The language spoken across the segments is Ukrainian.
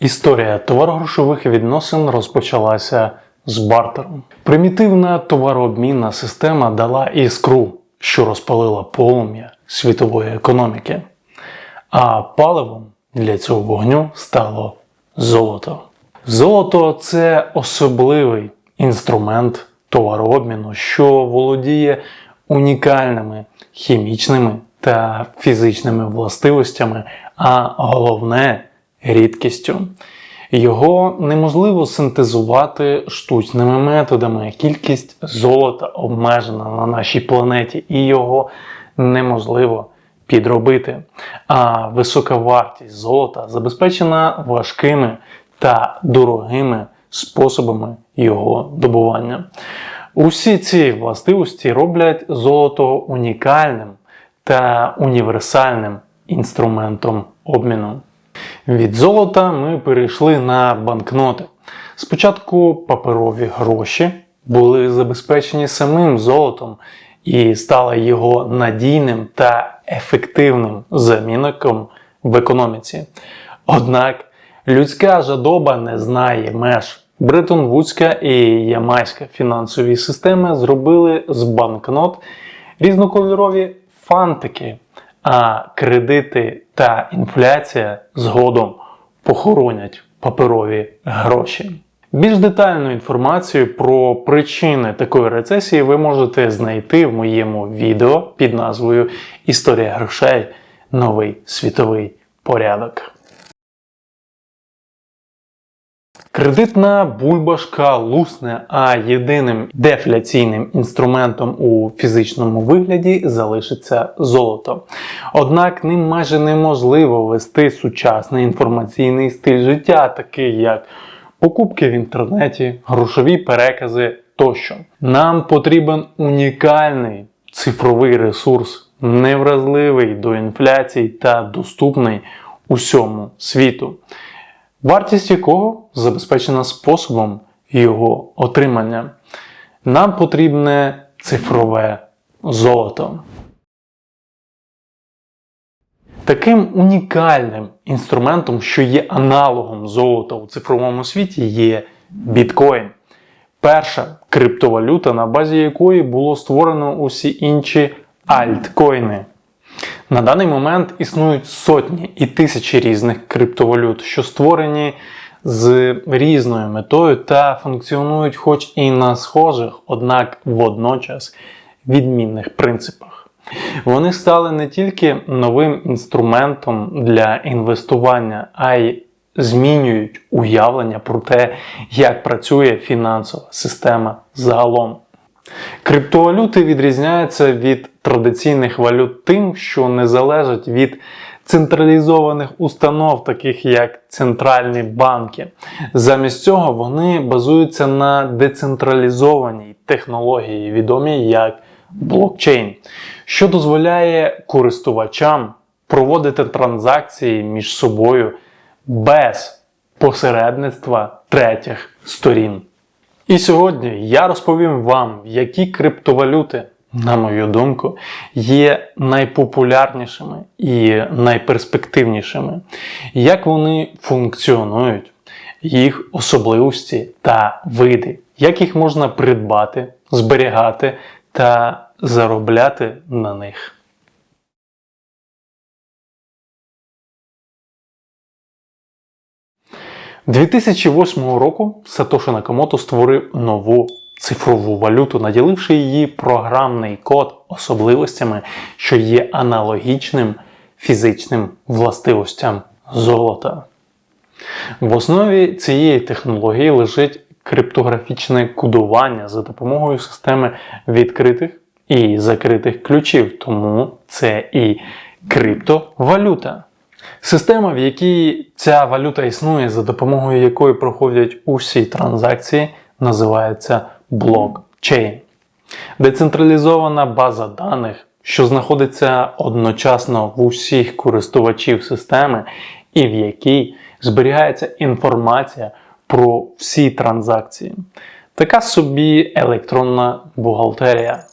Історія товарогрошових відносин розпочалася з бартером. Примітивна товарообмінна система дала іскру, що розпалила полум'я світової економіки. А паливом для цього вогню стало золото. Золото це особливий інструмент товарообміну, що володіє унікальними хімічними та фізичними властивостями, а головне рідкістю. Його неможливо синтезувати штучними методами. Кількість золота обмежена на нашій планеті, і його неможливо підробити. А висока вартість золота забезпечена важкими та дорогими способами його добування. Усі ці властивості роблять золото унікальним та універсальним інструментом обміну. Від золота ми перейшли на банкноти. Спочатку паперові гроші були забезпечені самим золотом і стали його надійним та ефективним замінником в економіці. Однак людська жадоба не знає меж. Бреттон-Вудська і Ямайська фінансові системи зробили з банкнот різнокольорові фантики, а кредити та інфляція згодом похоронять паперові гроші. Більш детальну інформацію про причини такої рецесії ви можете знайти в моєму відео під назвою Історія грошей. Новий світовий порядок. Кредитна бульбашка лусне, а єдиним дефляційним інструментом у фізичному вигляді залишиться золото. Однак ним майже неможливо вести сучасний інформаційний стиль життя, такий як покупки в інтернеті, грошові перекази тощо. Нам потрібен унікальний цифровий ресурс, невразливий до інфляції та доступний усьому світу вартість якого забезпечена способом його отримання. Нам потрібне цифрове золото. Таким унікальним інструментом, що є аналогом золота у цифровому світі, є біткоін. Перша криптовалюта, на базі якої було створено усі інші альткоїни. На даний момент існують сотні і тисячі різних криптовалют, що створені з різною метою та функціонують хоч і на схожих, однак водночас відмінних принципах. Вони стали не тільки новим інструментом для інвестування, а й змінюють уявлення про те, як працює фінансова система загалом. Криптовалюти відрізняються від традиційних валют тим, що не залежать від централізованих установ, таких як центральні банки. Замість цього вони базуються на децентралізованій технології, відомій як блокчейн, що дозволяє користувачам проводити транзакції між собою без посередництва третіх сторін. І сьогодні я розповім вам, які криптовалюти, на мою думку, є найпопулярнішими і найперспективнішими, як вони функціонують, їх особливості та види, як їх можна придбати, зберігати та заробляти на них. 2008 року Сатоші Накамото створив нову цифрову валюту, наділивши її програмний код особливостями, що є аналогічним фізичним властивостям золота. В основі цієї технології лежить криптографічне кодування за допомогою системи відкритих і закритих ключів, тому це і криптовалюта. Система, в якій ця валюта існує, за допомогою якої проходять усі транзакції, називається блокчейн. Децентралізована база даних, що знаходиться одночасно в усіх користувачів системи, і в якій зберігається інформація про всі транзакції. Така собі електронна бухгалтерія.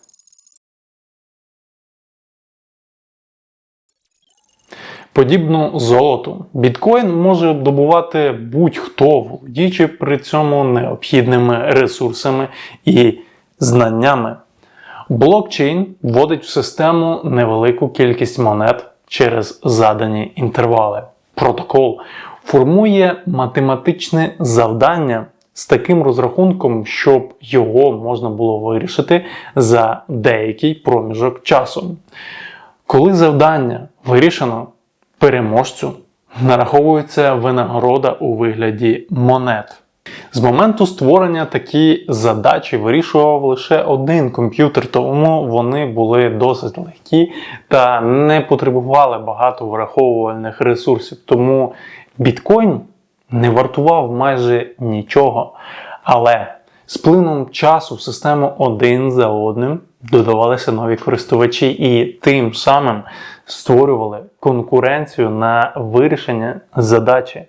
Подібно золоту, біткоін може добувати будь-хто, володіючи при цьому необхідними ресурсами і знаннями. Блокчейн вводить в систему невелику кількість монет через задані інтервали. Протокол формує математичне завдання з таким розрахунком, щоб його можна було вирішити за деякий проміжок часу. Коли завдання вирішено, переможцю нараховується винагорода у вигляді монет. З моменту створення такі задачі вирішував лише один комп'ютер, тому вони були досить легкі та не потребували багато враховувальних ресурсів. Тому біткоін не вартував майже нічого. Але з плином часу в систему один за одним додавалися нові користувачі і тим самим створювали конкуренцію на вирішення задачі.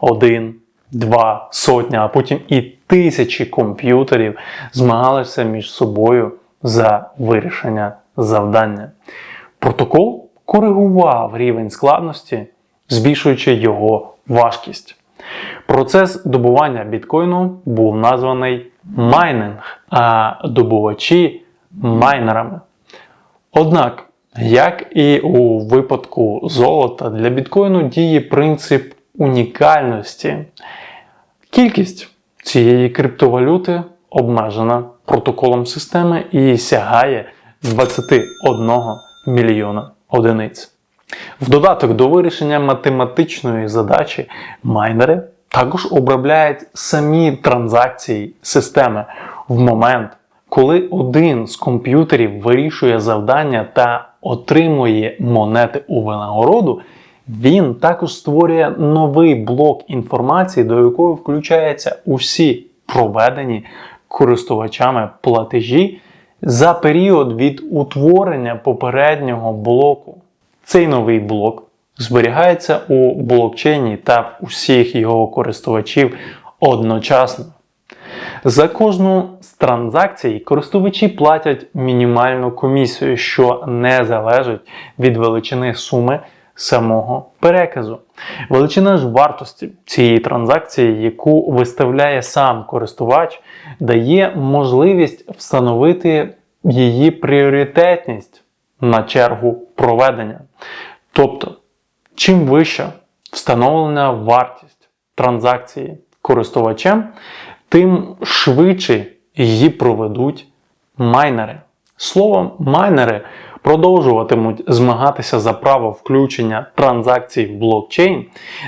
Один, два, сотня, а потім і тисячі комп'ютерів змагалися між собою за вирішення завдання. Протокол коригував рівень складності, збільшуючи його важкість. Процес добування біткоїну був названий майнинг, а добувачі майнерами. Однак, як і у випадку золота, для біткоїну діє принцип унікальності. Кількість цієї криптовалюти обмежена протоколом системи і сягає 21 мільйона одиниць. В додаток до вирішення математичної задачі майнери також обробляють самі транзакції системи в момент, коли один з комп'ютерів вирішує завдання та отримує монети у винагороду, він також створює новий блок інформації, до якої включаються усі проведені користувачами платежі за період від утворення попереднього блоку. Цей новий блок зберігається у блокчейні та в усіх його користувачів одночасно. За кожну з транзакцій користувачі платять мінімальну комісію, що не залежить від величини суми самого переказу. Величина ж вартості цієї транзакції, яку виставляє сам користувач, дає можливість встановити її пріоритетність на чергу проведення. Тобто, чим вища встановлена вартість транзакції користувачем, тим швидше її проведуть майнери. Словом, майнери продовжуватимуть змагатися за право включення транзакцій в блокчейн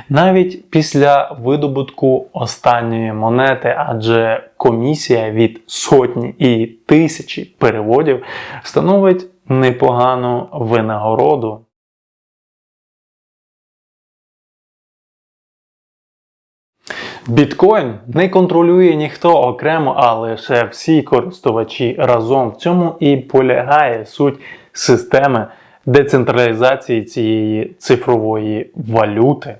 навіть після видобутку останньої монети, адже комісія від сотні і тисячі переводів становить непогану винагороду. Біткоін не контролює ніхто окремо, а лише всі користувачі разом. В цьому і полягає суть системи децентралізації цієї цифрової валюти.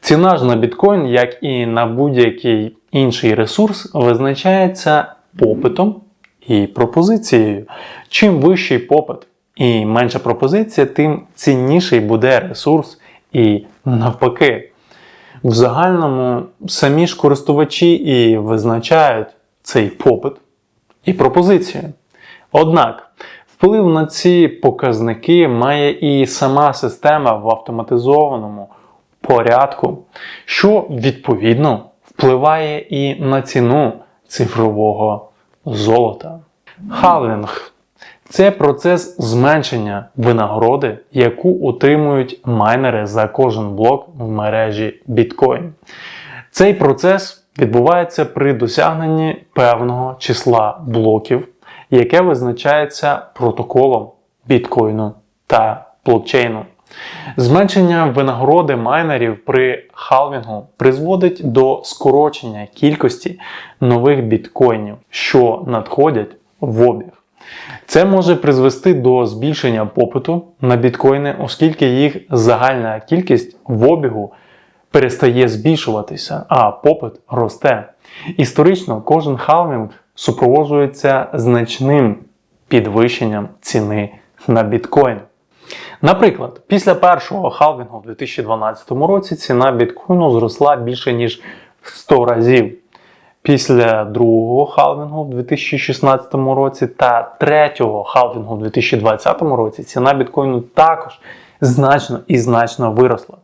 Ціна ж на біткоін, як і на будь-який інший ресурс, визначається попитом і пропозицією. Чим вищий попит і менша пропозиція, тим цінніший буде ресурс і навпаки. В загальному самі ж користувачі і визначають цей попит і пропозицію. Однак вплив на ці показники має і сама система в автоматизованому порядку, що відповідно впливає і на ціну цифрового золота. Халвінг це процес зменшення винагороди, яку отримують майнери за кожен блок в мережі біткоін. Цей процес відбувається при досягненні певного числа блоків, яке визначається протоколом біткоїну та блокчейну. Зменшення винагороди майнерів при халвінгу призводить до скорочення кількості нових біткоїнів, що надходять в обіг. Це може призвести до збільшення попиту на біткоїни, оскільки їх загальна кількість в обігу перестає збільшуватися, а попит росте. Історично кожен халвінг супроводжується значним підвищенням ціни на біткоін. Наприклад, після першого халвінгу в 2012 році ціна біткоїну зросла більше ніж 100 разів. Після другого халвінгу в 2016 році та третього халвінгу в 2020 році ціна біткоїну також значно і значно виросла.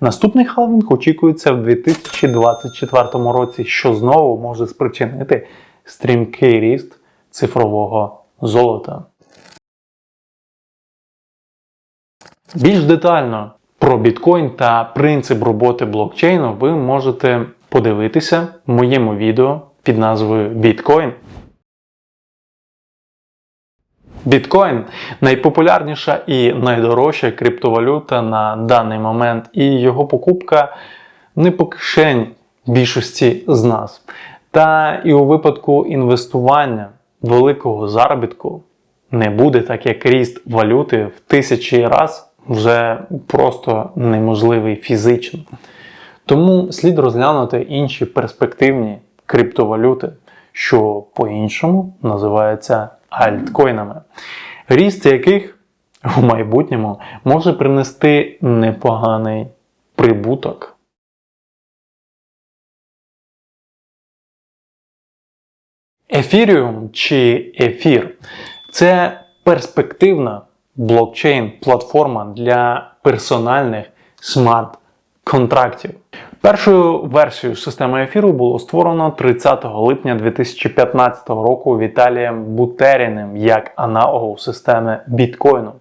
Наступний халвінг очікується в 2024 році, що знову може спричинити стрімкий ріст цифрового золота. Більш детально про біткоін та принцип роботи блокчейну ви можете подивитися моєму відео під назвою Біткоін. Біткоін найпопулярніша і найдорожча криптовалюта на даний момент, і його покупка не по кишені більшості з нас. Та і у випадку інвестування великого заробітку не буде, так як ріст валюти в тисячі раз вже просто неможливий фізично. Тому слід розглянути інші перспективні криптовалюти, що по-іншому називаються альткоїнами, ріст яких у майбутньому може принести непоганий прибуток. Ефіріум чи ефір це перспективна блокчейн-платформа для персональних смарт-контрактів. Першою версією системи ефіру було створено 30 липня 2015 року Віталієм Бутеріним як аналогу системи біткоїну.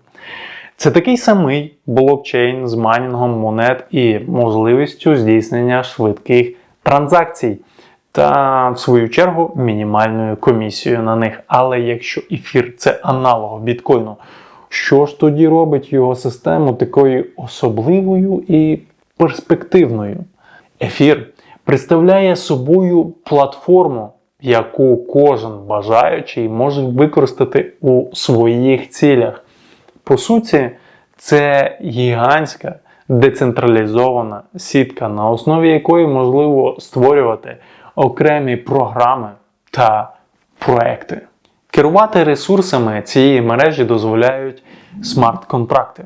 Це такий самий блокчейн з майнінгом монет і можливістю здійснення швидких транзакцій. Та, в свою чергу, мінімальною комісією на них. Але якщо ефір це аналог біткоїну, що ж тоді робить його систему такою особливою і перспективною? Ефір представляє собою платформу, яку кожен бажаючий може використати у своїх цілях. По суті, це гігантська децентралізована сітка, на основі якої можливо створювати окремі програми та проекти. Керувати ресурсами цієї мережі дозволяють смарт-контракти.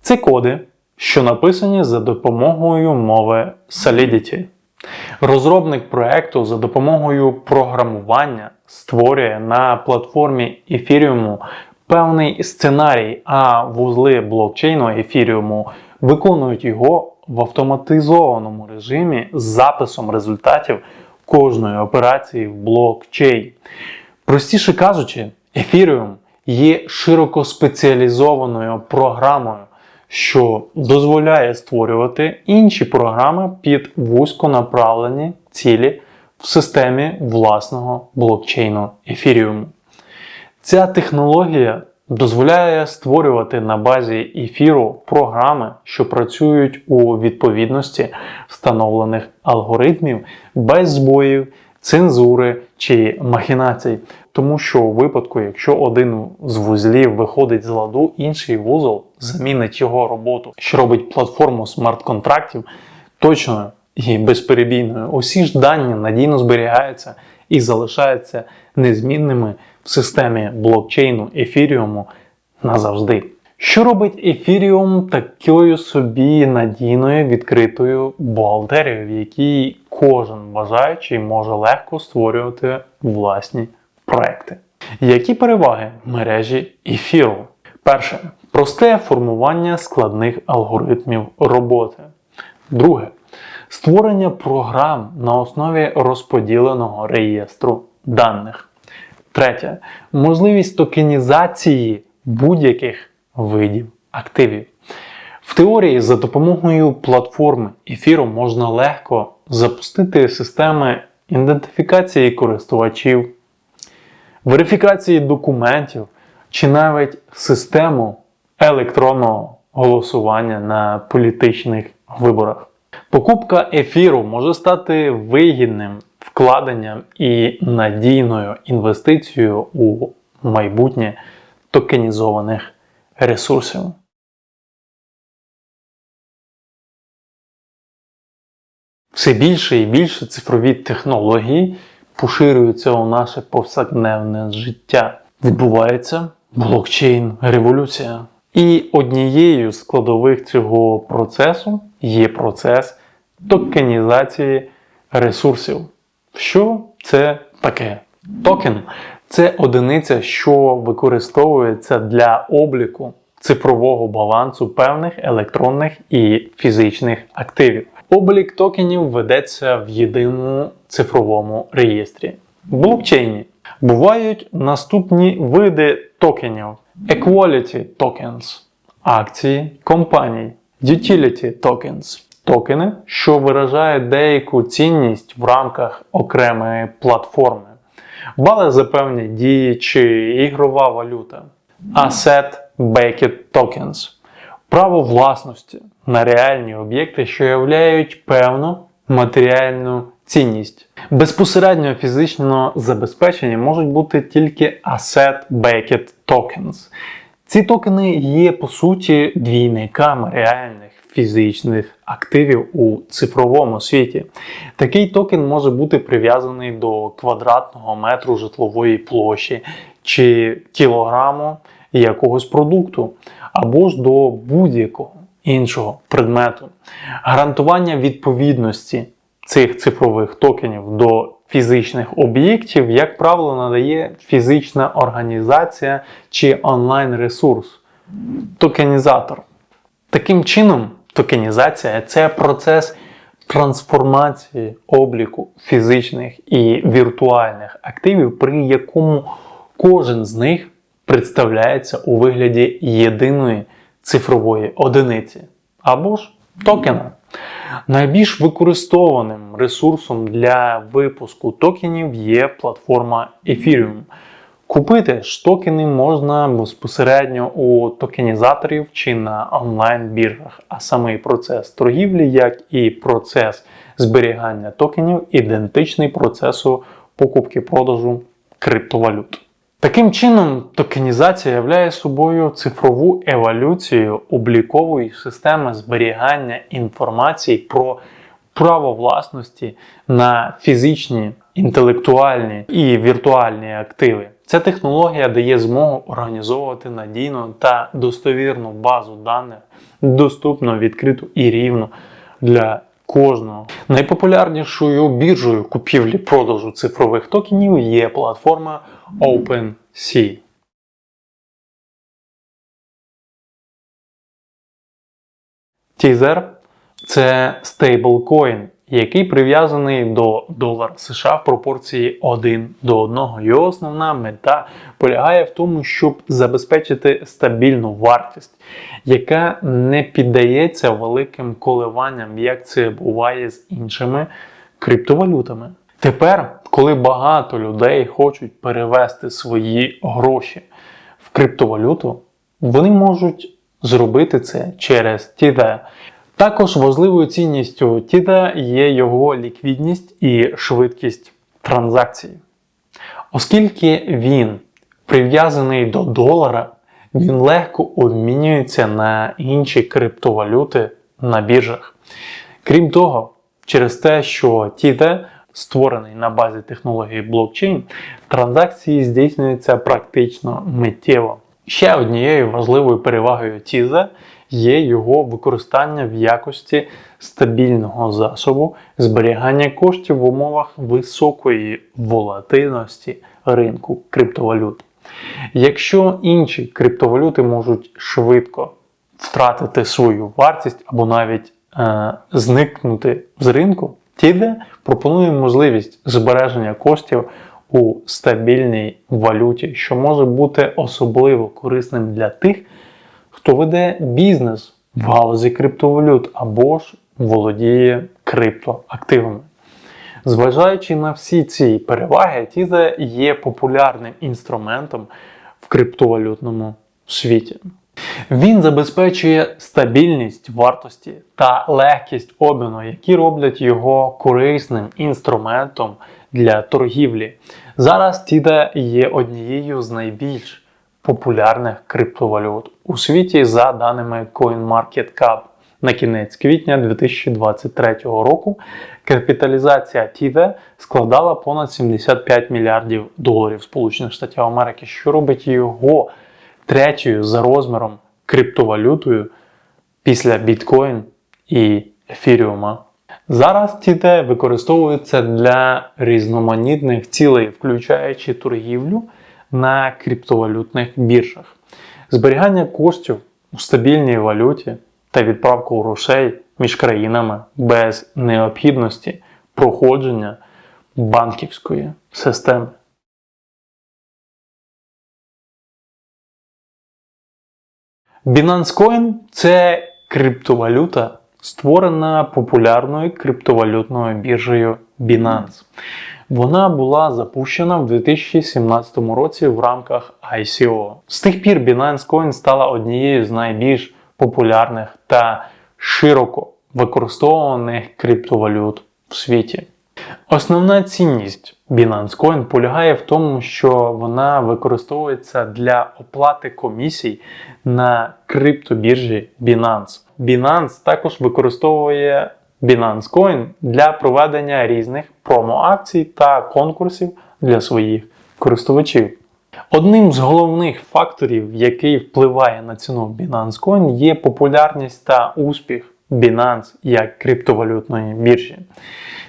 Це коди, що написані за допомогою мови Solidity. Розробник проекту за допомогою програмування створює на платформі Ethereum певний сценарій, а вузли блокчейну Ethereum виконують його в автоматизованому режимі з записом результатів кожної операції в блокчейн. Простіше кажучи, Ethereum є широко спеціалізованою програмою, що дозволяє створювати інші програми під вузьконаправлені цілі в системі власного блокчейну Ethereum. Ця технологія дозволяє створювати на базі ефіру програми, що працюють у відповідності встановлених алгоритмів без збоїв, цензури чи махінацій. Тому що у випадку, якщо один з вузлів виходить з ладу, інший вузол замінить його роботу, що робить платформу смарт-контрактів точною і безперебійною. Усі ж дані надійно зберігаються і залишаються незмінними в системі блокчейну ефіріуму назавжди. Що робить ефіріум такою собі надійною відкритою бухгалтерією, в якій кожен бажаючий може легко створювати власні проекти? Які переваги мережі ефіру? Перше просте формування складних алгоритмів роботи. Друге створення програм на основі розподіленого реєстру даних. Третє можливість токенізації будь-яких видів активів. В теорії за допомогою платформи ефіру можна легко запустити системи ідентифікації користувачів, верифікації документів чи навіть систему електронного голосування на політичних виборах. Покупка ефіру може стати вигідним вкладенням і надійною інвестицією у майбутнє токенізованих ресурсів. Все більше і більше цифрові технології поширюються у наше повсякденне життя. Відбувається блокчейн революція. І однією з складових цього процесу є процес токенізації ресурсів. Що це таке? Токен це одиниця, що використовується для обліку цифрового балансу певних електронних і фізичних активів. Облік токенів ведеться в єдиному цифровому реєстрі блокчейні. Бувають наступні види токенів: Equality Tokens – акції компаній, Utility Tokens – токени, що виражають деяку цінність в рамках окремої платформи, бали за певні дії чи ігрова валюта, Asset Backed Tokens – право власності на реальні об'єкти, що являють певну матеріальну цінність. Безпосередньо фізично забезпечені можуть бути тільки Asset-Backed Tokens. Ці токени є по суті двійниками реальних фізичних активів у цифровому світі. Такий токен може бути прив'язаний до квадратного метру житлової площі чи кілограму якогось продукту, або ж до будь-якого іншого предмету. Гарантування відповідності цих цифрових токенів до фізичних об'єктів, як правило, надає фізична організація чи онлайн-ресурс токенізатор. Таким чином, токенізація це процес трансформації обліку фізичних і віртуальних активів, при якому кожен з них представляється у вигляді єдиної цифрової одиниці або ж токена. Найбільш використованим ресурсом для випуску токенів є платформа Ethereum. Купити ж токени можна безпосередньо у токенізаторів чи на онлайн-біржах, а самий процес торгівлі, як і процес зберігання токенів, ідентичний процесу покупки-продажу криптовалют. Таким чином, токенізація являє собою цифрову еволюцію облікової системи зберігання інформації про право власності на фізичні, інтелектуальні і віртуальні активи. Ця технологія дає змогу організовувати надійну та достовірну базу даних, доступну, відкриту і рівну для кожного. Найпопулярнішою біржею купівлі-продажу цифрових токенів є платформа OpenSea. Tether – це стейблкоін, який прив'язаний до долара США в пропорції 1 до 1. Його основна мета полягає в тому, щоб забезпечити стабільну вартість, яка не піддається великим коливанням, як це буває з іншими криптовалютами. Тепер, коли багато людей хочуть перевести свої гроші в криптовалюту, вони можуть зробити це через TD. Також важливою цінністю TD є його ліквідність і швидкість транзакцій. Оскільки він прив'язаний до долара, він легко обмінюється на інші криптовалюти на біржах. Крім того, через те, що TD створений на базі технології блокчейн, транзакції здійснюються практично миттєво. Ще однією важливою перевагою TIZA є його використання в якості стабільного засобу зберігання коштів в умовах високої волатильності ринку криптовалют. Якщо інші криптовалюти можуть швидко втратити свою вартість або навіть е, зникнути з ринку, TIDE пропонує можливість збереження коштів у стабільній валюті, що може бути особливо корисним для тих, хто веде бізнес в галузі криптовалют або ж володіє криптоактивами. Зважаючи на всі ці переваги, TIDE є популярним інструментом в криптовалютному світі. Він забезпечує стабільність вартості та легкість обміну, які роблять його корисним інструментом для торгівлі. Зараз TIDA є однією з найбільш популярних криптовалют у світі за даними CoinMarketCap. На кінець квітня 2023 року капіталізація TIDA складала понад 75 мільярдів доларів Сполучених Штатів Америки, що робить його третьою за розміром криптовалютою після біткоін і ефіріума. Зараз TT використовується для різноманітних цілей, включаючи торгівлю на криптовалютних біржах, зберігання коштів у стабільній валюті та відправку грошей між країнами без необхідності проходження банківської системи. Binance Coin – це криптовалюта, створена популярною криптовалютною біржею Binance. Вона була запущена в 2017 році в рамках ICO. З тих пір Binance Coin стала однією з найбільш популярних та широко використовуваних криптовалют в світі. Основна цінність Binance Coin полягає в тому, що вона використовується для оплати комісій на криптобіржі Binance. Binance також використовує Binance Coin для проведення різних промо-акцій та конкурсів для своїх користувачів. Одним з головних факторів, який впливає на ціну Binance Coin, є популярність та успіх Binance як криптовалютної біржі.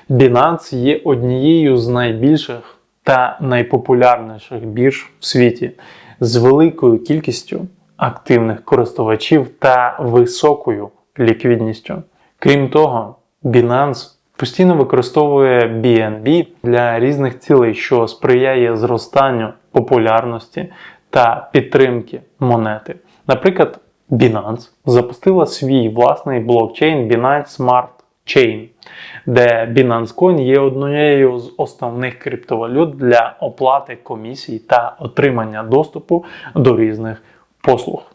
Binance є однією з найбільших та найпопулярніших бірж в світі з великою кількістю активних користувачів та високою ліквідністю. Крім того, Binance постійно використовує BNB для різних цілей, що сприяє зростанню популярності та підтримки монети. Наприклад, Binance запустила свій власний блокчейн Binance Smart Chain, де Binance Coin є однією з основних криптовалют для оплати комісій та отримання доступу до різних послуг.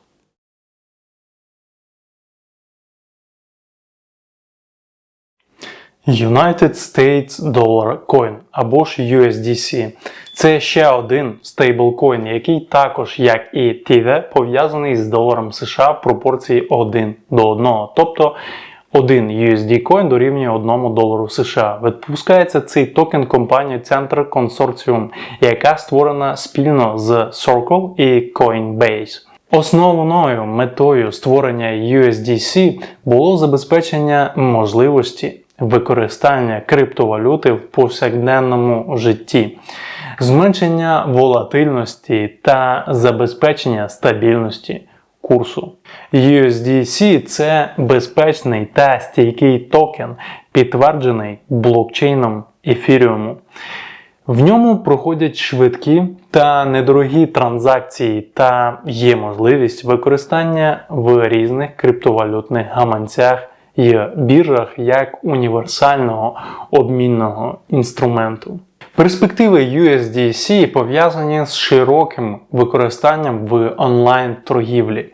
United States Dollar Coin або ж USDC. Це ще один стейблкоін, який також, як і TIVE, пов'язаний з доларом США в пропорції 1 до 1. Тобто 1 USD Coin дорівнює 1 долару США. Випускається цей токен компанією Center Consortium, яка створена спільно з Circle і Coinbase. Основною метою створення USDC було забезпечення можливості використання криптовалюти в повсякденному житті, зменшення волатильності та забезпечення стабільності курсу. USDC це безпечний та стійкий токен, підтверджений блокчейном ефіріуму. В ньому проходять швидкі та недорогі транзакції, та є можливість використання в різних криптовалютних гаманцях і біржах як універсального обмінного інструменту. Перспективи USDC пов'язані з широким використанням в онлайн-торгівлі,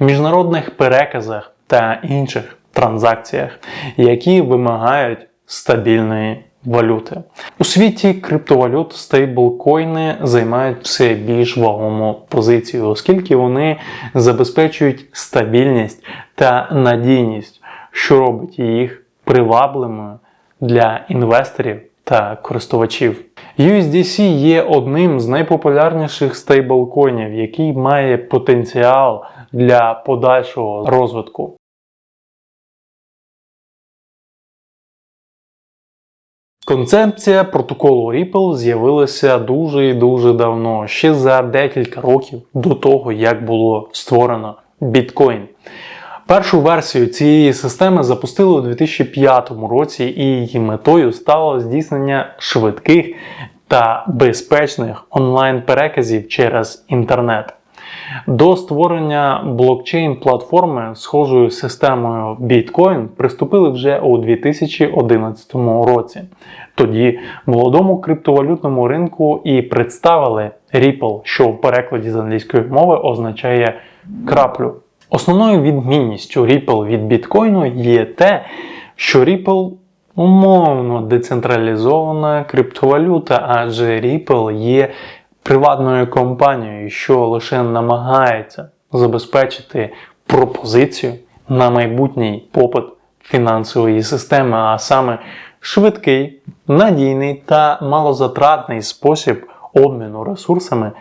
міжнародних переказах та інших транзакціях, які вимагають стабільної валюти. У світі криптовалют стейблкоїни займають все більш вагому позицію, оскільки вони забезпечують стабільність та надійність, що робить їх привабливими для інвесторів та користувачів. USDC є одним з найпопулярніших стейблкоїнів, який має потенціал для подальшого розвитку. Концепція протоколу Ripple з'явилася дуже і дуже давно, ще за декілька років до того, як було створено біткоін. Першу версію цієї системи запустили у 2005 році, і її метою стало здійснення швидких та безпечних онлайн-переказів через інтернет. До створення блокчейн-платформи схожою системою Bitcoin приступили вже у 2011 році. Тоді молодому криптовалютному ринку і представили Ripple, що в перекладі з англійської мови означає краплю. Основною відмінністю Ripple від біткоїну є те, що Ripple умовно децентралізована криптовалюта, адже Ripple є приватною компанією, що лише намагається забезпечити пропозицію на майбутній попит фінансової системи, а саме швидкий, надійний та малозатратний спосіб обміну ресурсами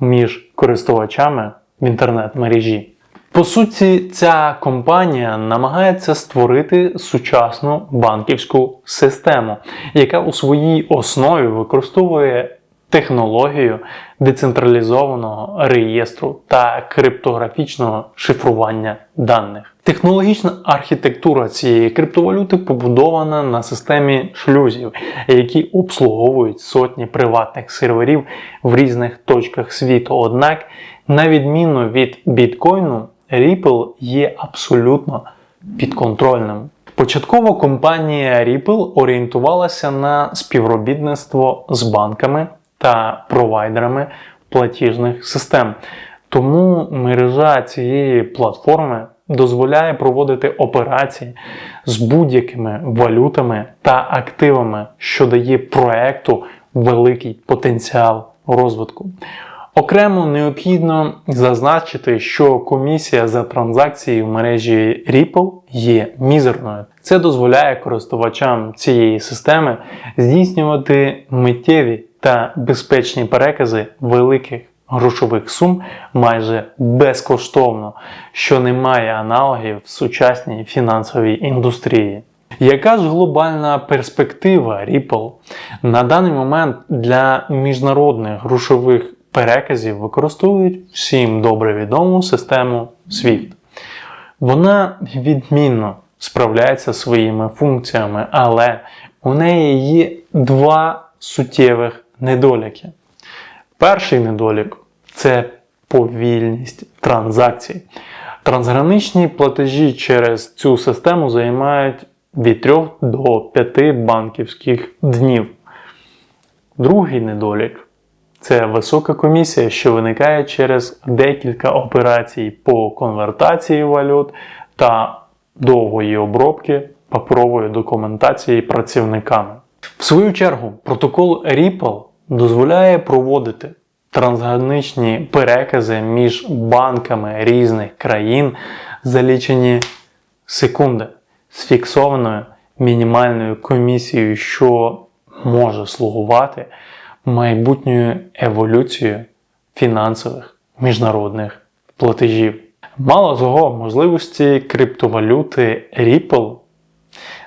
між користувачами в інтернет-мережі. По суті, ця компанія намагається створити сучасну банківську систему, яка у своїй основі використовує технологію децентралізованого реєстру та криптографічного шифрування даних. Технологічна архітектура цієї криптовалюти побудована на системі шлюзів, які обслуговують сотні приватних серверів в різних точках світу. Однак, на відміну від біткоїну, Ripple є абсолютно підконтрольним. Початково компанія Ripple орієнтувалася на співробітництво з банками та провайдерами платіжних систем. Тому мережа цієї платформи дозволяє проводити операції з будь-якими валютами та активами, що дає проекту великий потенціал розвитку. Окремо необхідно зазначити, що комісія за транзакції в мережі Ripple є мізерною. Це дозволяє користувачам цієї системи здійснювати миттєві та безпечні перекази великих грошових сум майже безкоштовно, що не має аналогів в сучасній фінансовій індустрії. Яка ж глобальна перспектива Ripple? На даний момент для міжнародних грошових переказів використовують всім добре відому систему SWIFT. Вона відмінно справляється своїми функціями, але у неї є два суттєвих недоліки. Перший недолік це повільність транзакцій. Трансграничні платежі через цю систему займають від 3 до 5 банківських днів. Другий недолік це висока комісія, що виникає через декілька операцій по конвертації валют та довгої обробки паперової документації працівниками. В свою чергу, протокол Ripple дозволяє проводити трансграничні перекази між банками різних країн за лічені секунди з фіксованою мінімальною комісією, що може слугувати майбутньою еволюцією фінансових міжнародних платежів. Мало того, можливості криптовалюти Ripple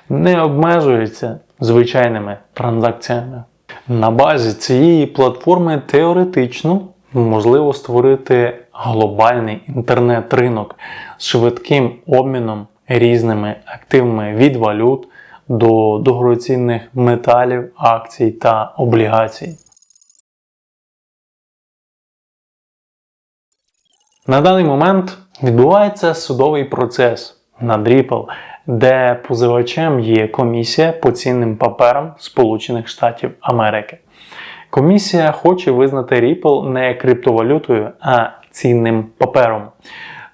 не обмежуються звичайними транзакціями. На базі цієї платформи теоретично можливо створити глобальний інтернет-ринок з швидким обміном різними активами від валют до дорогоцінних металів, акцій та облігацій. На даний момент відбувається судовий процес над Ripple, де позивачем є комісія по цінним паперам Сполучених Штатів Америки. Комісія хоче визнати Ripple не криптовалютою, а цінним папером.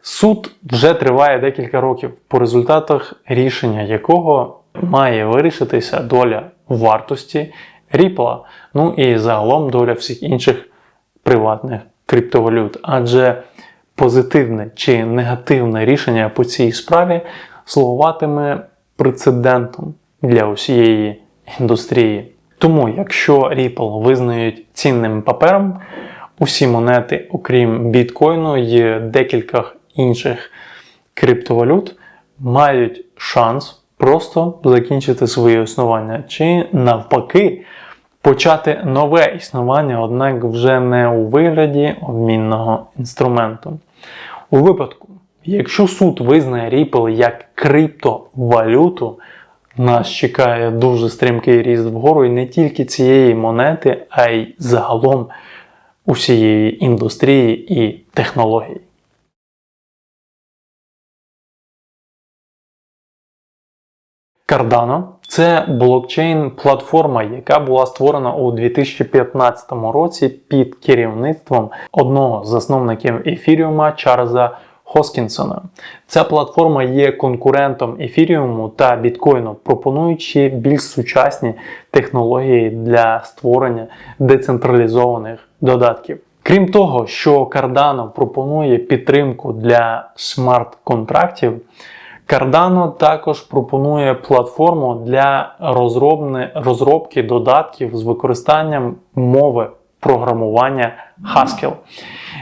Суд вже триває декілька років, по результатах рішення якого має вирішитися доля вартості Ripple, ну і загалом доля всіх інших приватних криптовалют. Адже позитивне чи негативне рішення по цій справі слугуватиме прецедентом для усієї індустрії. Тому, якщо Ripple визнають цінним папером, усі монети, окрім біткоїну і декілька інших криптовалют, мають шанс просто закінчити своє існування, чи навпаки почати нове існування, однак вже не у вигляді обмінного інструменту. У випадку, якщо суд визнає Ripple як криптовалюту, нас чекає дуже стрімкий ріст вгору і не тільки цієї монети, а й загалом усієї індустрії і технологій. Cardano це блокчейн-платформа, яка була створена у 2015 році під керівництвом одного з засновників ефіріума Чарльза Хоскінсона. Ця платформа є конкурентом ефіріуму та біткоїну, пропонуючи більш сучасні технології для створення децентралізованих додатків. Крім того, що Cardano пропонує підтримку для смарт-контрактів. Cardano також пропонує платформу для розробки додатків з використанням мови програмування Haskell,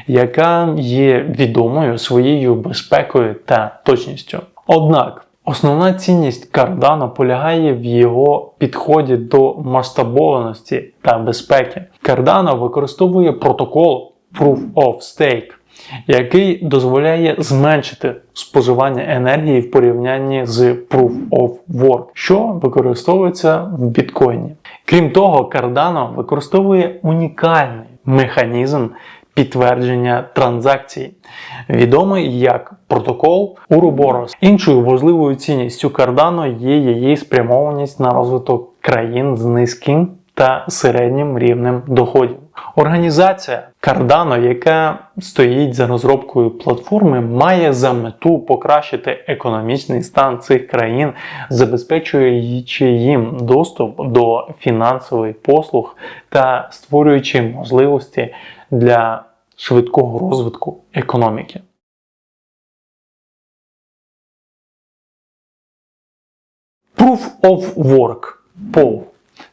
яка є відомою своєю безпекою та точністю. Однак основна цінність Cardano полягає в його підході до масштабованості та безпеки. Cardano використовує протокол Proof of Stake, який дозволяє зменшити споживання енергії в порівнянні з Proof of Work, що використовується в біткоїні. Крім того, Cardano використовує унікальний механізм підтвердження транзакцій, відомий як протокол Ouroboros. Іншою важливою цінністю Cardano є її спрямованість на розвиток країн з низьким та середнім рівнем доходів. Організація Cardano, яка стоїть за розробкою платформи, має за мету покращити економічний стан цих країн, забезпечуючи їм доступ до фінансових послуг та створюючи можливості для швидкого розвитку економіки. Proof of Work POW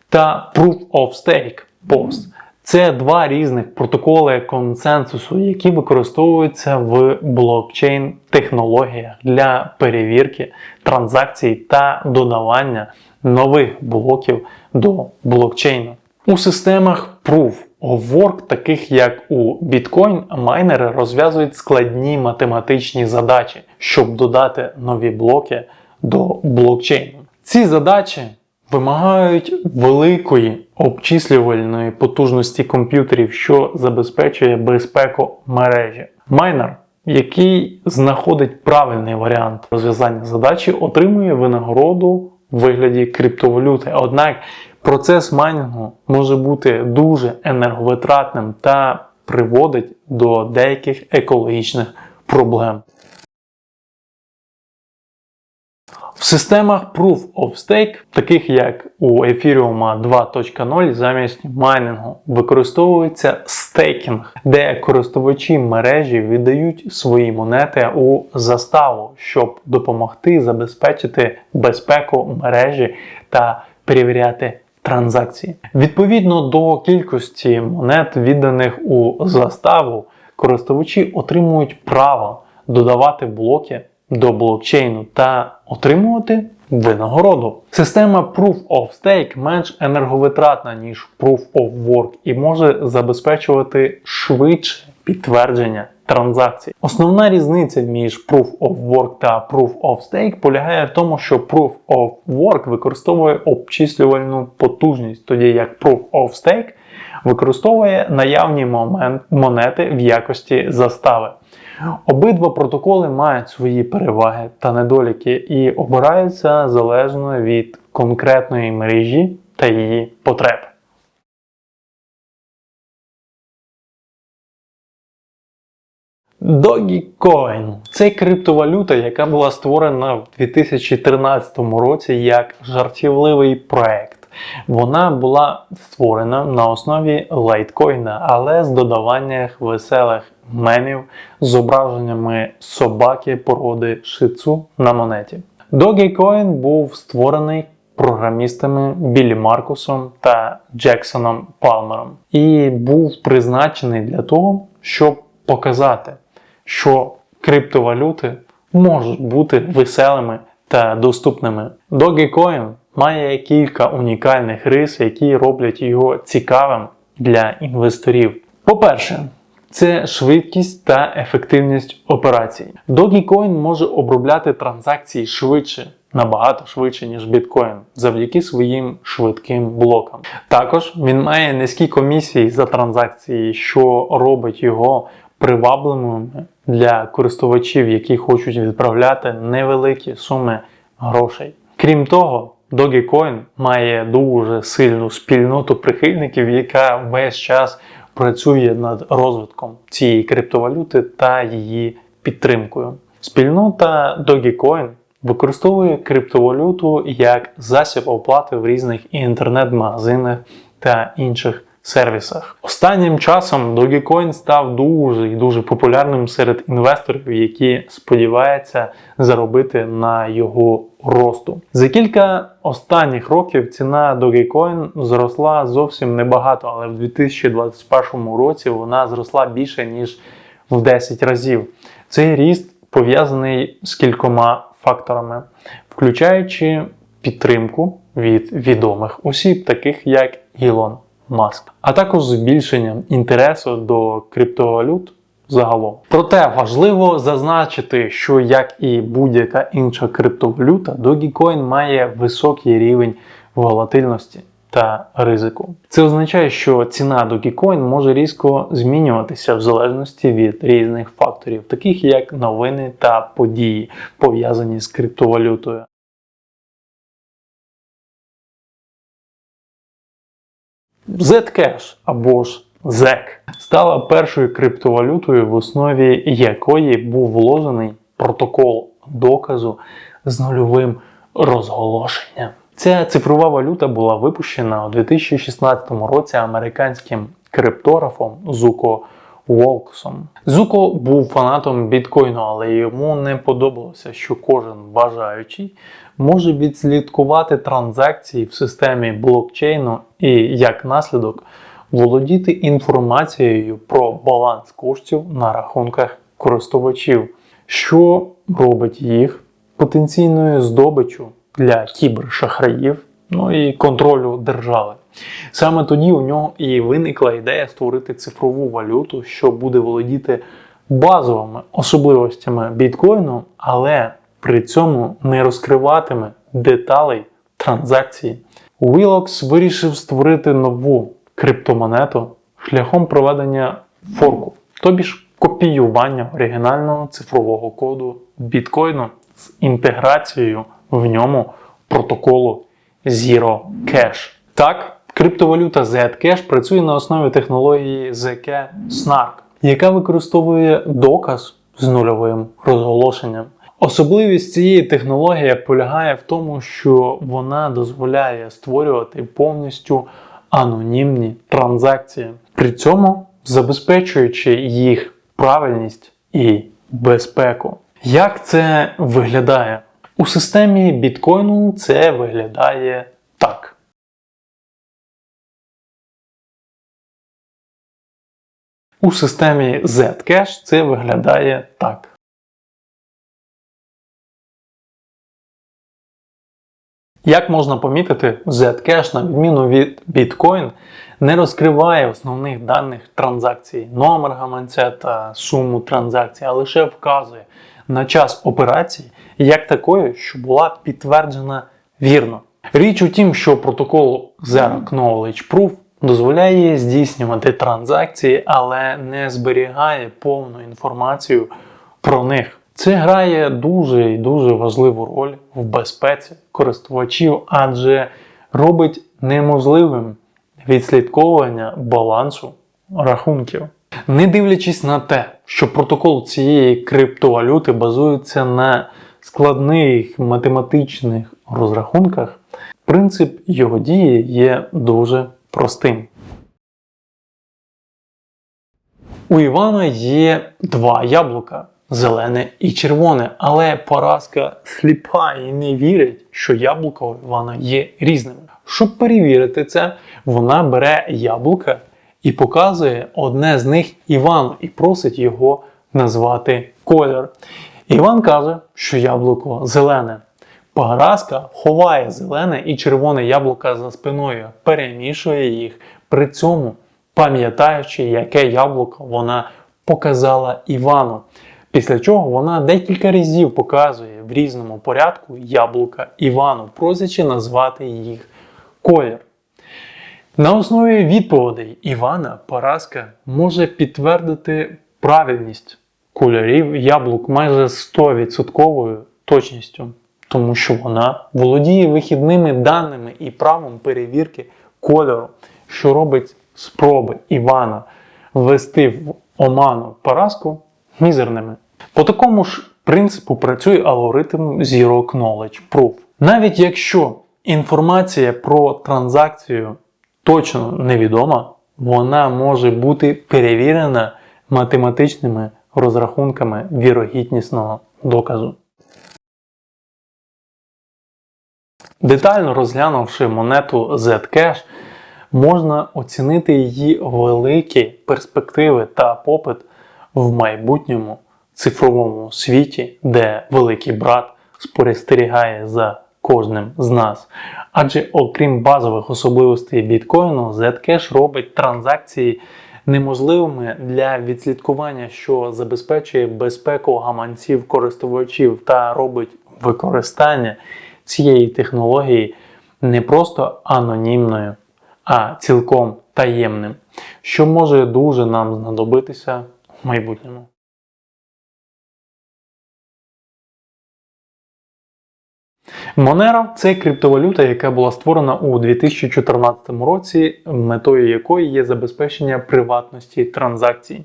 та Proof of Stake POST це два різних протоколи консенсусу, які використовуються в блокчейн технологіях для перевірки транзакцій та додавання нових блоків до блокчейну. У системах Proof of Work, таких як у Bitcoin, майнери розв'язують складні математичні задачі, щоб додати нові блоки до блокчейну. Ці задачі вимагають великої обчислювальної потужності комп'ютерів, що забезпечує безпеку мережі. Майнер, який знаходить правильний варіант розв'язання задачі, отримує винагороду в вигляді криптовалюти. Однак процес майнінгу може бути дуже енерговитратним та приводить до деяких екологічних проблем. В системах Proof of Stake, таких як у Ethereum 2.0, замість майнінгу використовується стейкінг, де користувачі мережі віддають свої монети у заставу, щоб допомогти забезпечити безпеку мережі та перевіряти транзакції. Відповідно до кількості монет, відданих у заставу, користувачі отримують право додавати блоки до блокчейну та отримувати винагороду. Система Proof of Stake менш енерговитратна, ніж Proof of Work і може забезпечувати швидше підтвердження транзакцій. Основна різниця між Proof of Work та Proof of Stake полягає в тому, що Proof of Work використовує обчислювальну потужність, тоді як Proof of Stake використовує наявні монети в якості застави. Обидва протоколи мають свої переваги та недоліки і обираються залежно від конкретної мережі та її потреб. Dogecoin – це криптовалюта, яка була створена в 2013 році як жартівливий проект. Вона була створена на основі лайткоїна, але з додаванням веселих мемів з зображеннями собаки породи шицу на монеті. Dogecoin був створений програмістами Біллі Маркусом та Джексоном Палмером і був призначений для того, щоб показати, що криптовалюти можуть бути веселими та доступними. Dogecoin має кілька унікальних рис, які роблять його цікавим для інвесторів. По-перше, це швидкість та ефективність операцій. Dogecoin може обробляти транзакції швидше, набагато швидше, ніж біткоін, завдяки своїм швидким блокам. Також він має низькі комісії за транзакції, що робить його привабливими для користувачів, які хочуть відправляти невеликі суми грошей. Крім того, Dogecoin має дуже сильну спільноту прихильників, яка весь час працює над розвитком цієї криптовалюти та її підтримкою. Спільнота Dogecoin використовує криптовалюту як засіб оплати в різних інтернет-магазинах та інших сервісах. Останнім часом Dogecoin став дуже і дуже популярним серед інвесторів, які сподіваються заробити на його росту. За кілька останніх років ціна Dogecoin зросла зовсім небагато, але в 2021 році вона зросла більше ніж в 10 разів. Цей ріст пов'язаний з кількома факторами, включаючи підтримку від відомих осіб, таких як Ілон Маск, а також збільшенням інтересу до криптовалют загалом. Проте важливо зазначити, що як і будь-яка інша криптовалюта, Dogecoin має високий рівень волатильності та ризику. Це означає, що ціна Dogecoin може різко змінюватися в залежності від різних факторів, таких як новини та події, пов'язані з криптовалютою. Zcash або ж ZEC стала першою криптовалютою, в основі якої був вложений протокол доказу з нульовим розголошенням. Ця цифрова валюта була випущена у 2016 році американським криптографом Зуко Волксом. Зуко був фанатом біткоїну, але йому не подобалося, що кожен бажаючий може відслідкувати транзакції в системі блокчейну і, як наслідок, володіти інформацією про баланс коштів на рахунках користувачів, що робить їх потенційною здобиччю для кібершахраїв, ну і контролю держави. Саме тоді у нього і виникла ідея створити цифрову валюту, що буде володіти базовими особливостями біткоїну, але при цьому не розкриватиме деталей транзакції. Willox вирішив створити нову криптомонету шляхом проведення форку, тобі ж копіювання оригінального цифрового коду біткоїну з інтеграцією в ньому протоколу Zero Cash. Так, криптовалюта Zcash працює на основі технології ZK Snark, яка використовує доказ з нульовим розголошенням. Особливість цієї технології полягає в тому, що вона дозволяє створювати повністю анонімні транзакції, при цьому забезпечуючи їх правильність і безпеку. Як це виглядає? У системі біткоїну це виглядає так. У системі Zcash це виглядає так. Як можна помітити, Zcash, на відміну від Bitcoin, не розкриває основних даних транзакцій, номер гаманця та суму транзакцій, а лише вказує на час операції як такої, що була підтверджена вірно. Річ у тім, що протокол Zero Knowledge Proof дозволяє здійснювати транзакції, але не зберігає повну інформацію про них. Це грає дуже і дуже важливу роль в безпеці користувачів, адже робить неможливим відслідковування балансу рахунків. Не дивлячись на те, що протокол цієї криптовалюти базується на складних математичних розрахунках, принцип його дії є дуже простим. У Івана є два яблука зелене і червоне, але поразка сліпа і не вірить, що яблука Івана є різними. Щоб перевірити це, вона бере яблука і показує одне з них Івану і просить його назвати колір. Іван каже, що яблуко зелене. Поразка ховає зелене і червоне яблука за спиною, перемішує їх, при цьому пам'ятаючи, яке яблуко вона показала Івану. Після чого вона декілька разів показує в різному порядку яблука Івану, просячи назвати їх колір. На основі відповідей Івана Параска може підтвердити правильність кольорів яблук майже 100% точністю, тому що вона володіє вихідними даними і правом перевірки кольору, що робить спроби Івана ввести в оману Параску мізерними. По такому ж принципу працює алгоритм Zero Knowledge Proof. Навіть якщо інформація про транзакцію точно невідома, вона може бути перевірена математичними розрахунками вірогіднісного доказу. Детально розглянувши монету Zcash, можна оцінити її великі перспективи та попит в майбутньому цифровому світі, де великий брат спостерігає за кожним з нас. Адже окрім базових особливостей біткоїну, Zcash робить транзакції неможливими для відслідкування, що забезпечує безпеку гаманців користувачів та робить використання цієї технології не просто анонімною, а цілком таємним, що може дуже нам знадобитися майбутньому. Monero – це криптовалюта, яка була створена у 2014 році, метою якої є забезпечення приватності транзакцій.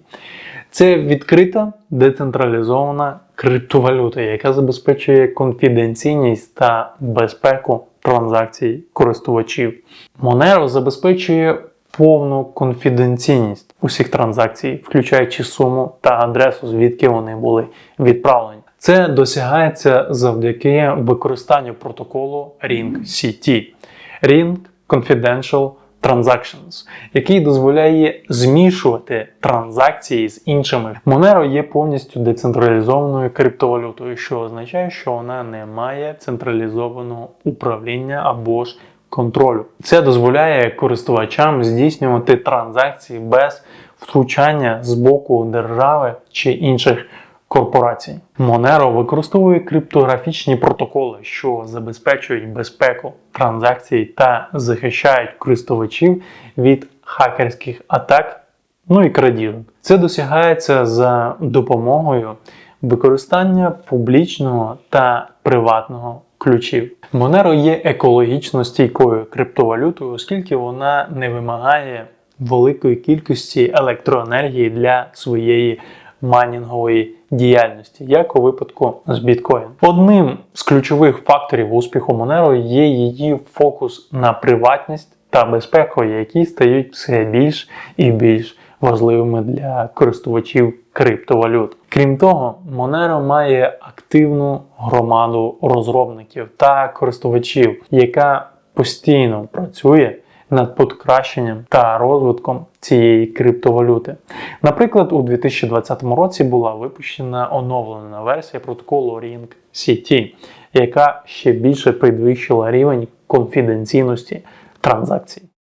Це відкрита децентралізована криптовалюта, яка забезпечує конфіденційність та безпеку транзакцій користувачів. Monero забезпечує повну конфіденційність усіх транзакцій, включаючи суму та адресу, звідки вони були відправлені. Це досягається завдяки використанню протоколу Ring-CT Ring Confidential Transactions, який дозволяє змішувати транзакції з іншими. Monero є повністю децентралізованою криптовалютою, що означає, що вона не має централізованого управління або ж контролю. Це дозволяє користувачам здійснювати транзакції без втручання з боку держави чи інших корпорацій. Monero використовує криптографічні протоколи, що забезпечують безпеку транзакцій та захищають користувачів від хакерських атак, ну і крадіжок. Це досягається за допомогою використання публічного та приватного ключів. Monero є екологічно стійкою криптовалютою, оскільки вона не вимагає великої кількості електроенергії для своєї майнінгової діяльності, як у випадку з біткоін. Одним з ключових факторів успіху Monero є її фокус на приватність та безпеку, які стають все більш і більш важливими для користувачів криптовалют. Крім того, Monero має активну громаду розробників та користувачів, яка постійно працює над покращенням та розвитком цієї криптовалюти. Наприклад, у 2020 році була випущена оновлена версія протоколу Ring CT, яка ще більше підвищила рівень конфіденційності транзакцій.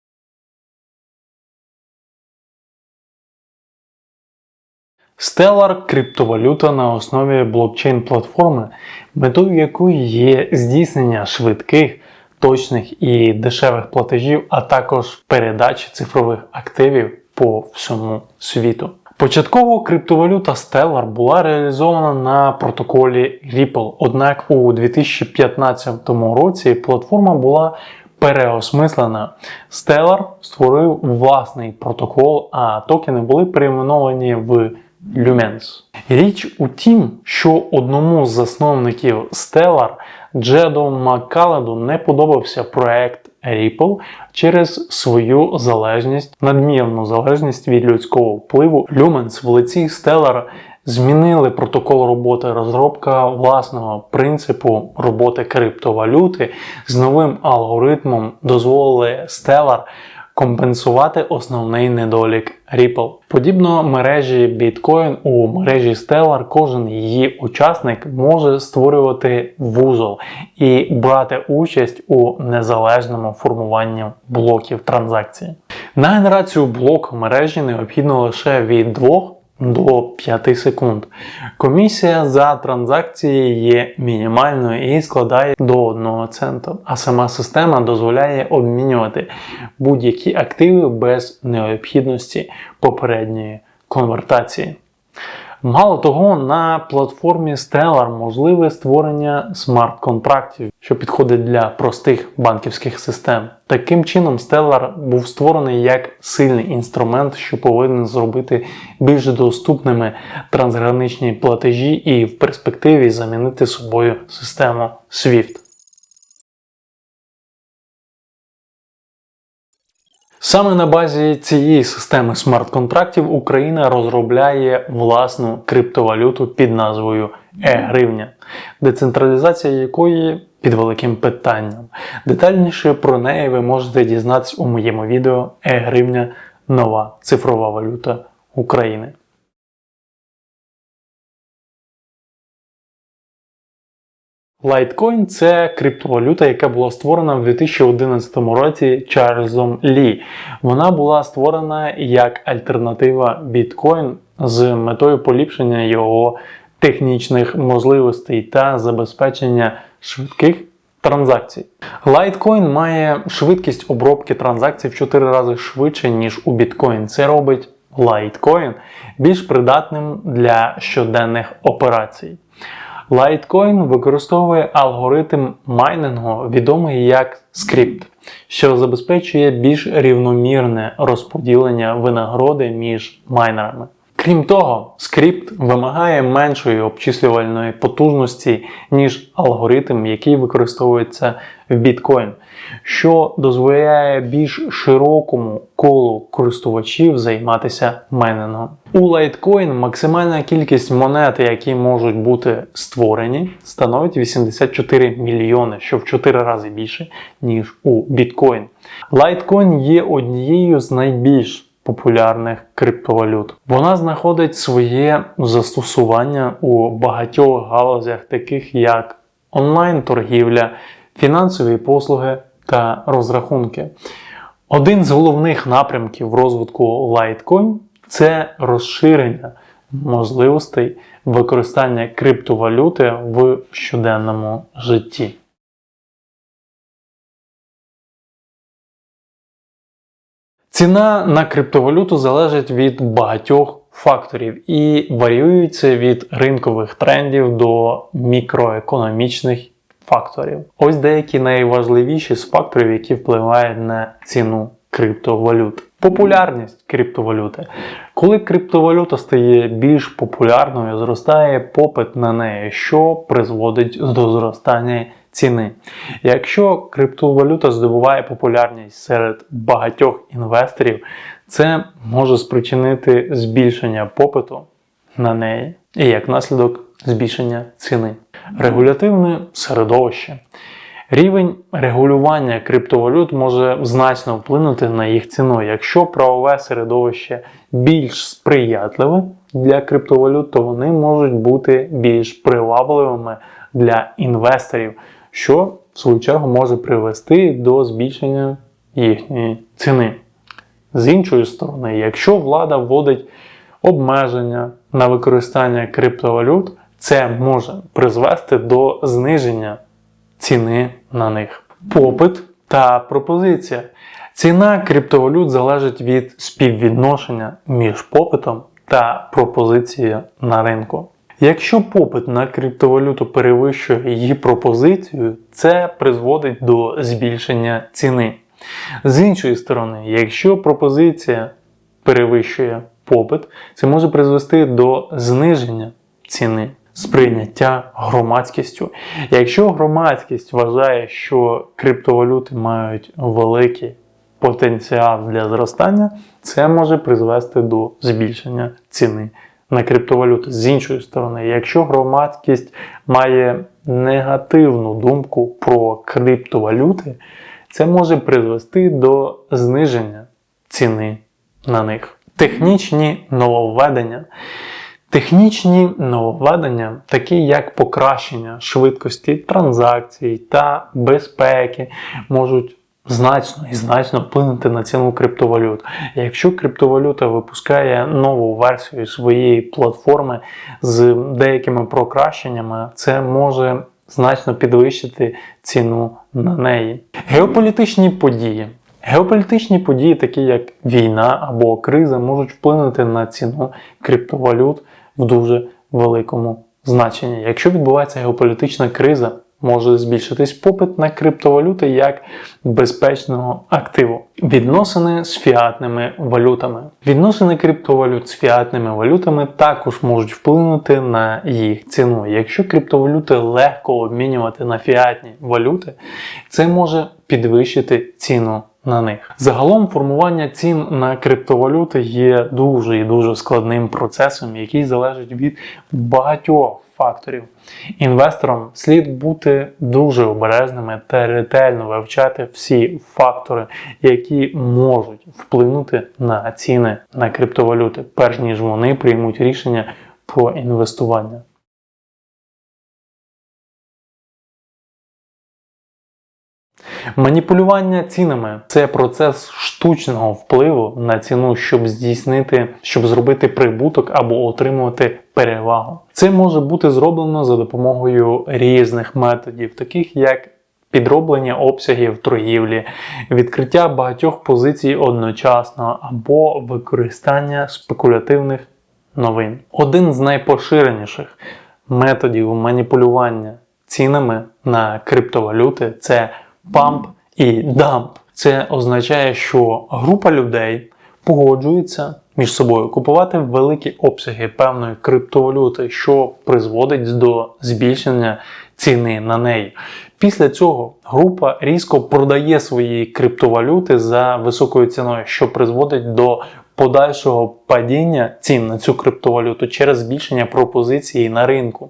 Stellar – криптовалюта на основі блокчейн-платформи, метою якої є здійснення швидких, точних і дешевих платежів, а також передачі цифрових активів по всьому світу. Початково криптовалюта Stellar була реалізована на протоколі Ripple, однак у 2015 році платформа була переосмислена. Stellar створив власний протокол, а токени були перейменовані в Lumens. Річ у тім, що одному з засновників Stellar Джеду Маккаладу не подобався проект Ripple через свою залежність, надмірну залежність від людського впливу. Lumens в лиці Stellar змінили протокол роботи розробка власного принципу роботи криптовалюти з новим алгоритмом дозволили Stellar компенсувати основний недолік Ripple. Подібно мережі Bitcoin у мережі Stellar кожен її учасник може створювати вузол і брати участь у незалежному формуванні блоків транзакції. На генерацію блок мережі необхідно лише від 2 до 5 секунд. Комісія за транзакції є мінімальною і складає до 1 цента, а сама система дозволяє обмінювати будь-які активи без необхідності попередньої конвертації. Мало того, на платформі Stellar можливе створення смарт-контрактів, що підходить для простих банківських систем. Таким чином, Stellar був створений як сильний інструмент, що повинен зробити більш доступними трансграничні платежі і в перспективі замінити собою систему SWIFT. Саме на базі цієї системи смарт-контрактів Україна розробляє власну криптовалюту під назвою Е-гривня, децентралізація якої під великим питанням. Детальніше про неї ви можете дізнатися у моєму відео Е-гривня нова цифрова валюта України. Litecoin – це криптовалюта, яка була створена в 2011 році Чарльзом Лі. Вона була створена як альтернатива біткоін з метою поліпшення його технічних можливостей та забезпечення швидких транзакцій. Litecoin має швидкість обробки транзакцій в 4 рази швидше, ніж у біткоін. Це робить Litecoin більш придатним для щоденних операцій. Litecoin використовує алгоритм майнингу, відомий як скрипт, що забезпечує більш рівномірне розподілення винагороди між майнерами. Крім того, скрипт вимагає меншої обчислювальної потужності, ніж алгоритм, який використовується в біткоін, що дозволяє більш широкому колу користувачів займатися майнингом. У Litecoin максимальна кількість монет, які можуть бути створені, становить 84 мільйони, що в 4 рази більше, ніж у біткоін. Litecoin є однією з найбільш популярних криптовалют. Вона знаходить своє застосування у багатьох галузях, таких як онлайн-торгівля, фінансові послуги та розрахунки. Один з головних напрямків розвитку Litecoin це розширення можливостей використання криптовалюти в щоденному житті. Ціна на криптовалюту залежить від багатьох факторів і варіюється від ринкових трендів до мікроекономічних факторів. Ось деякі найважливіші з факторів, які впливають на ціну криптовалют. Популярність криптовалюти. Коли криптовалюта стає більш популярною, зростає попит на неї, що призводить до зростання ціни. Якщо криптовалюта здобуває популярність серед багатьох інвесторів, це може спричинити збільшення попиту на неї і як наслідок збільшення ціни. Регулятивне середовище. Рівень регулювання криптовалют може значно вплинути на їх ціну. Якщо правове середовище більш сприятливе для криптовалют, то вони можуть бути більш привабливими для інвесторів, що в свою чергу може привести до збільшення їхньої ціни. З іншої сторони, якщо влада вводить обмеження на використання криптовалют, це може призвести до зниження ціни на них. Попит та пропозиція. Ціна криптовалют залежить від співвідношення між попитом та пропозицією на ринку. Якщо попит на криптовалюту перевищує її пропозицію, це призводить до збільшення ціни. З іншої сторони, якщо пропозиція перевищує попит, це може призвести до зниження ціни сприйняття громадськістю. Якщо громадськість вважає, що криптовалюти мають великий потенціал для зростання, це може призвести до збільшення ціни на криптовалюти. З іншої сторони, якщо громадськість має негативну думку про криптовалюти, це може призвести до зниження ціни на них. Технічні нововведення. Технічні нововведення, такі як покращення швидкості транзакцій та безпеки, можуть значно і значно вплинути на ціну криптовалют. Якщо криптовалюта випускає нову версію своєї платформи з деякими покращеннями, це може значно підвищити ціну на неї. Геополітичні події. Геополітичні події, такі як війна або криза, можуть вплинути на ціну криптовалют в дуже великому значенні. Якщо відбувається геополітична криза, може збільшитись попит на криптовалюти як безпечного активу. Відносини з фіатними валютами. Відносини криптовалют з фіатними валютами також можуть вплинути на їх ціну. Якщо криптовалюти легко обмінювати на фіатні валюти, це може підвищити ціну на них. Загалом формування цін на криптовалюти є дуже і дуже складним процесом, який залежить від багатьох факторів. Інвесторам слід бути дуже обережними та ретельно вивчати всі фактори, які можуть вплинути на ціни на криптовалюти, перш ніж вони приймуть рішення про інвестування. Маніпулювання цінами це процес штучного впливу на ціну, щоб здійснити, щоб зробити прибуток або отримувати перевагу. Це може бути зроблено за допомогою різних методів, таких як підроблення обсягів торгівлі, відкриття багатьох позицій одночасно або використання спекулятивних новин. Один з найпоширеніших методів маніпулювання цінами на криптовалюти це памп і дамп. Це означає, що група людей погоджується між собою купувати великі обсяги певної криптовалюти, що призводить до збільшення ціни на неї. Після цього група різко продає свої криптовалюти за високою ціною, що призводить до подальшого падіння цін на цю криптовалюту через збільшення пропозиції на ринку.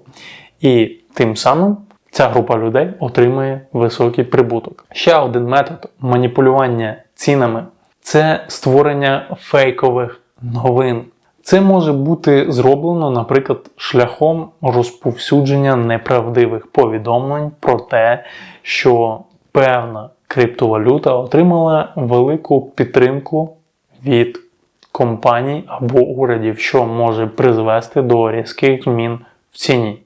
І тим самим ця група людей отримує високий прибуток. Ще один метод маніпулювання цінами це створення фейкових новин. Це може бути зроблено, наприклад, шляхом розповсюдження неправдивих повідомлень про те, що певна криптовалюта отримала велику підтримку від компаній або урядів, що може призвести до різких змін в ціні.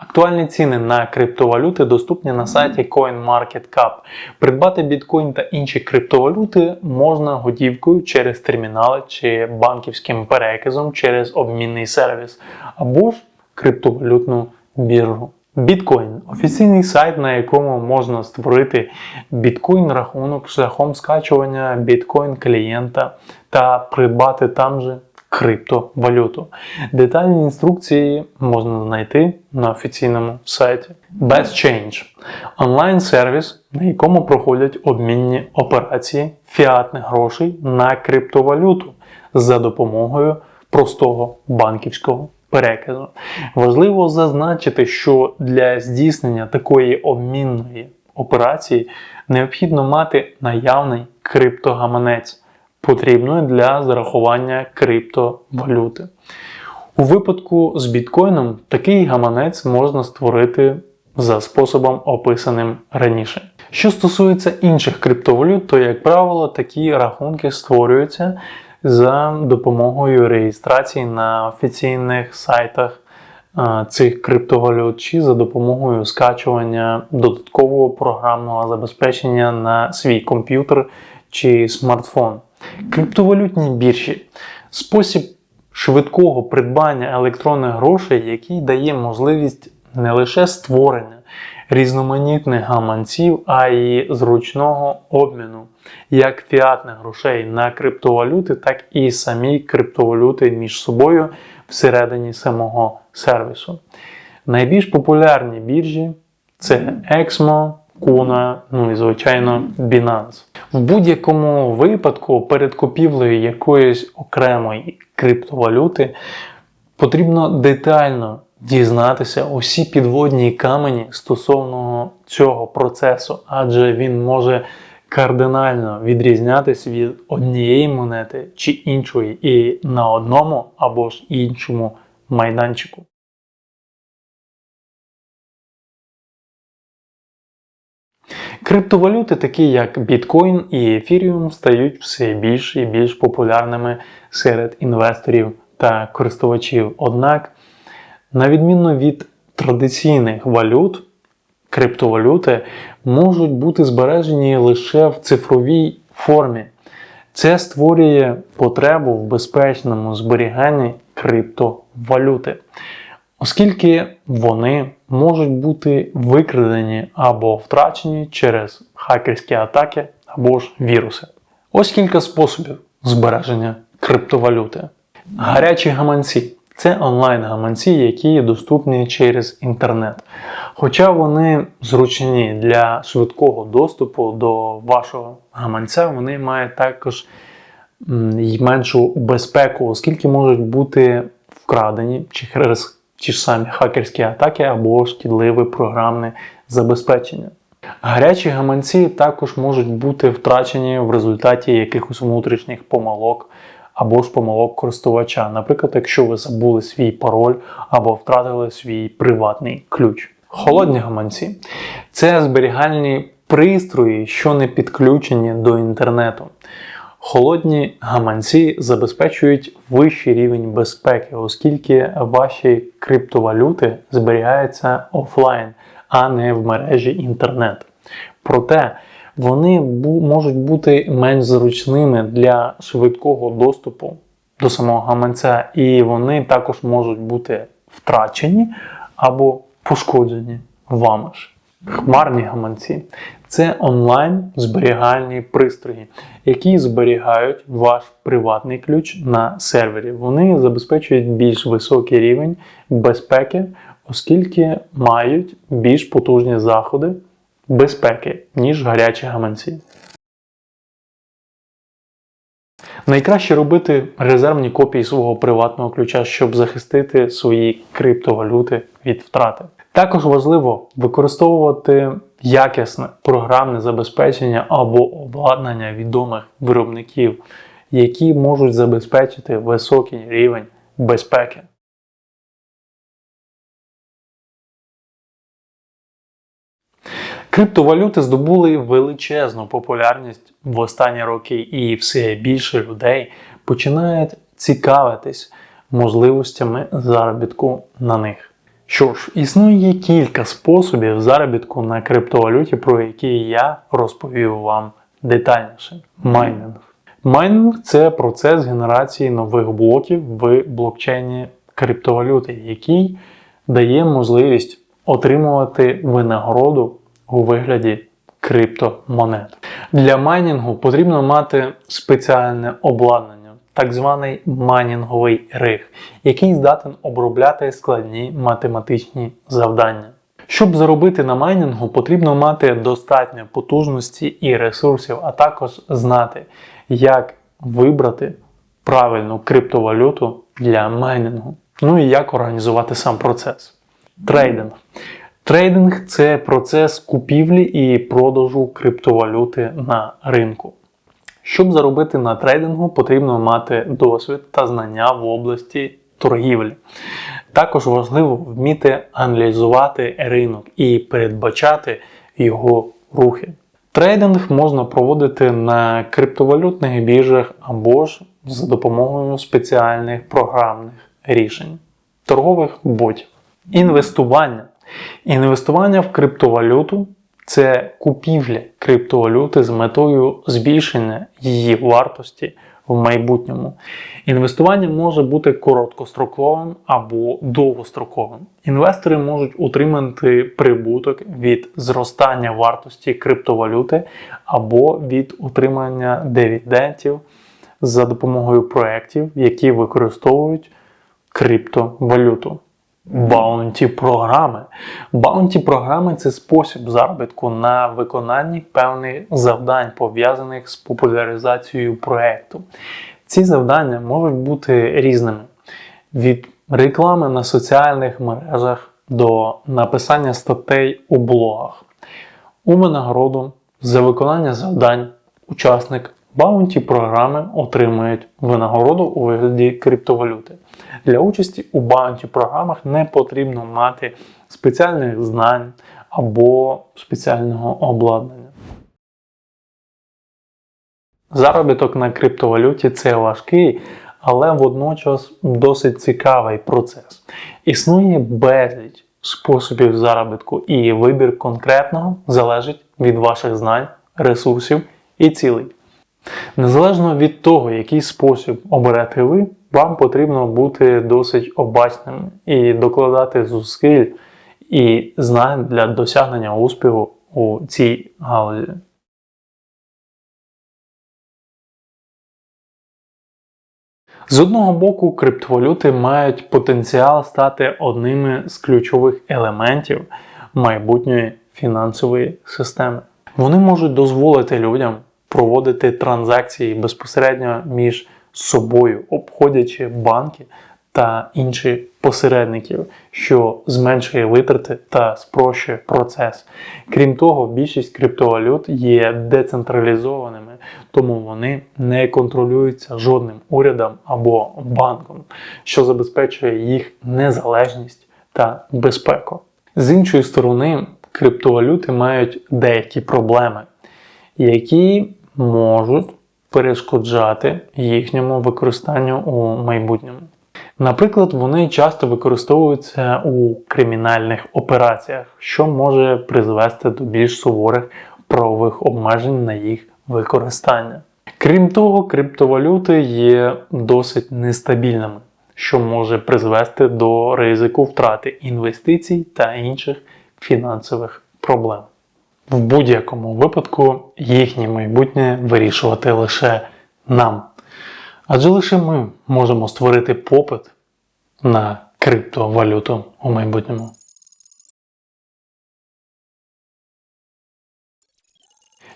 Актуальні ціни на криптовалюти доступні на сайті CoinMarketCap. Придбати біткоін та інші криптовалюти можна готівкою через термінали чи банківським переказом через обмінний сервіс або ж криптовалютну біржу. Біткоін офіційний сайт, на якому можна створити біткоін рахунок шляхом скачування біткоін клієнта та придбати там же криптовалюту. Детальні інструкції можна знайти на офіційному сайті. BestChange – онлайн-сервіс, на якому проходять обмінні операції фіатних грошей на криптовалюту за допомогою простого банківського переказу. Важливо зазначити, що для здійснення такої обмінної операції необхідно мати наявний криптогаманець потрібною для зарахування криптовалюти. У випадку з біткоїном такий гаманець можна створити за способом, описаним раніше. Що стосується інших криптовалют, то, як правило, такі рахунки створюються за допомогою реєстрації на офіційних сайтах цих криптовалют чи за допомогою скачування додаткового програмного забезпечення на свій комп'ютер чи смартфон. Криптовалютні біржі спосіб швидкого придбання електронних грошей, який дає можливість не лише створення різноманітних гаманців, а й зручного обміну як фіатних грошей на криптовалюти, так і самі криптовалюти між собою всередині самого сервісу. Найбільш популярні біржі це Exmo, Kuna, ну і звичайно Binance. В будь-якому випадку перед купівлею якоїсь окремої криптовалюти потрібно детально дізнатися усі підводні камені стосовно цього процесу, адже він може кардинально відрізнятися від однієї монети чи іншої, і на одному або ж іншому майданчику. Криптовалюти, такі як біткоін і ефіріум, стають все більш і більш популярними серед інвесторів та користувачів. Однак, на відміну від традиційних валют, криптовалюти можуть бути збережені лише в цифровій формі. Це створює потребу в безпечному зберіганні криптовалюти оскільки вони можуть бути викрадені або втрачені через хакерські атаки або ж віруси. Ось кілька способів збереження криптовалюти. Гарячі гаманці Це онлайн-гаманці, які доступні через інтернет. Хоча вони зручні для швидкого доступу до вашого гаманця, вони мають також меншу безпеку, оскільки можуть бути вкрадені чи через ті ж самі хакерські атаки або шкідливе програмне забезпечення. Гарячі гаманці також можуть бути втрачені в результаті якихось внутрішніх помилок або ж помилок користувача. Наприклад, якщо ви забули свій пароль або втратили свій приватний ключ. Холодні гаманці це зберігальні пристрої, що не підключені до інтернету. Холодні гаманці забезпечують вищий рівень безпеки, оскільки ваші криптовалюти зберігаються офлайн, а не в мережі інтернет. Проте вони можуть бути менш зручними для швидкого доступу до самого гаманця, і вони також можуть бути втрачені або пошкоджені вами ж. Хмарні гаманці це онлайн зберігальні пристрої, які зберігають ваш приватний ключ на сервері. Вони забезпечують більш високий рівень безпеки, оскільки мають більш потужні заходи безпеки, ніж гарячі гаманці. Найкраще робити резервні копії свого приватного ключа, щоб захистити свої криптовалюти від втрати. Також важливо використовувати якісне програмне забезпечення або обладнання відомих виробників, які можуть забезпечити високий рівень безпеки. Криптовалюти здобули величезну популярність в останні роки, і все більше людей починають цікавитись можливостями заробітку на них. Що ж, існує кілька способів заробітку на криптовалюті, про які я розповів вам детальніше. Майнинг. Майнинг це процес генерації нових блоків в блокчейні криптовалюти, який дає можливість отримувати винагороду у вигляді криптомонет. Для майнінгу потрібно мати спеціальне обладнання, так званий майнінговий rig, який здатен обробляти складні математичні завдання. Щоб заробити на майнінгу, потрібно мати достатньо потужності і ресурсів, а також знати, як вибрати правильну криптовалюту для майнінгу. Ну і як організувати сам процес. Трейдинг. Трейдинг це процес купівлі і продажу криптовалюти на ринку. Щоб заробити на трейдингу, потрібно мати досвід та знання в області торгівлі. Також важливо вміти аналізувати ринок і передбачати його рухи. Трейдинг можна проводити на криптовалютних біржах або ж за допомогою спеціальних програмних рішень, торгових ботів. Інвестування. Інвестування в криптовалюту це купівля криптовалюти з метою збільшення її вартості в майбутньому. Інвестування може бути короткостроковим або довгостроковим. Інвестори можуть отримати прибуток від зростання вартості криптовалюти або від отримання дивідендів за допомогою проєктів, які використовують криптовалюту. Bounty програми. Bounty програми це спосіб заробітку на виконанні певних завдань, пов'язаних з популяризацією проєкту. Ці завдання можуть бути різними: від реклами на соціальних мережах до написання статей у блогах. У винагороду за виконання завдань учасники bounty програми отримують винагороду у вигляді криптовалюти. Для участі у баунті програмах не потрібно мати спеціальних знань або спеціального обладнання. Заробіток на криптовалюті це важкий, але водночас досить цікавий процес. Існує безліч способів заробітку, і вибір конкретного залежить від ваших знань, ресурсів і цілей. Незалежно від того, який спосіб оберете ви, вам потрібно бути досить обачним і докладати зусиль і знань для досягнення успіху у цій галузі. З одного боку, криптовалюти мають потенціал стати одними з ключових елементів майбутньої фінансової системи. Вони можуть дозволити людям проводити транзакції безпосередньо між собою, обходячи банки та інші посередників, що зменшує витрати та спрощує процес. Крім того, більшість криптовалют є децентралізованими, тому вони не контролюються жодним урядом або банком, що забезпечує їх незалежність та безпеку. З іншої сторони, криптовалюти мають деякі проблеми, які можуть перешкоджати їхньому використанню у майбутньому. Наприклад, вони часто використовуються у кримінальних операціях, що може призвести до більш суворих правових обмежень на їх використання. Крім того, криптовалюти є досить нестабільними, що може призвести до ризику втрати інвестицій та інших фінансових проблем. В будь-якому випадку їхнє майбутнє вирішувати лише нам. Адже лише ми можемо створити попит на криптовалюту у майбутньому.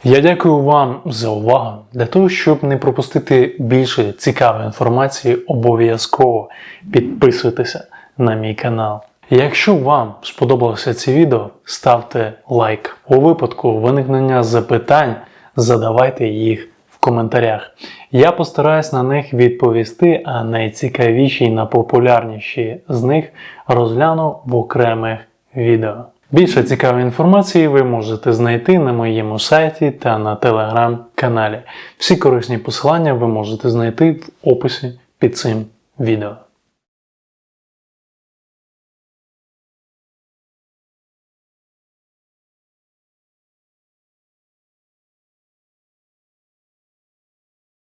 Я дякую вам за увагу. Для того, щоб не пропустити більше цікавої інформації, обов'язково підписуйтеся на мій канал. Якщо вам сподобалося це відео, ставте лайк. У випадку виникнення запитань задавайте їх в коментарях. Я постараюсь на них відповісти, а найцікавіші і найпопулярніші з них розгляну в окремих відео. Більше цікавої інформації ви можете знайти на моєму сайті та на телеграм-каналі. Всі корисні посилання ви можете знайти в описі під цим відео.